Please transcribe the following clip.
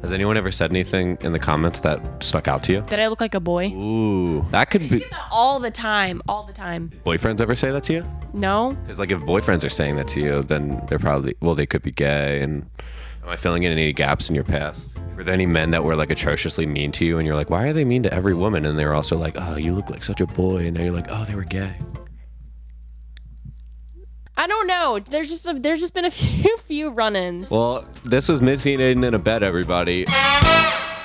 Has anyone ever said anything in the comments that stuck out to you? Did I look like a boy? Ooh, that could be. All the time, all the time. Boyfriends ever say that to you? No? Because like if boyfriends are saying that to you, then they're probably well, they could be gay. And am I filling in any gaps in your past? Were there any men that were like atrociously mean to you, and you're like, why are they mean to every woman? And they were also like, oh, you look like such a boy, and now you're like, oh, they were gay. I don't know. There's just a, there's just been a few few run-ins. Well, this was Missy and Aiden in a bed, everybody.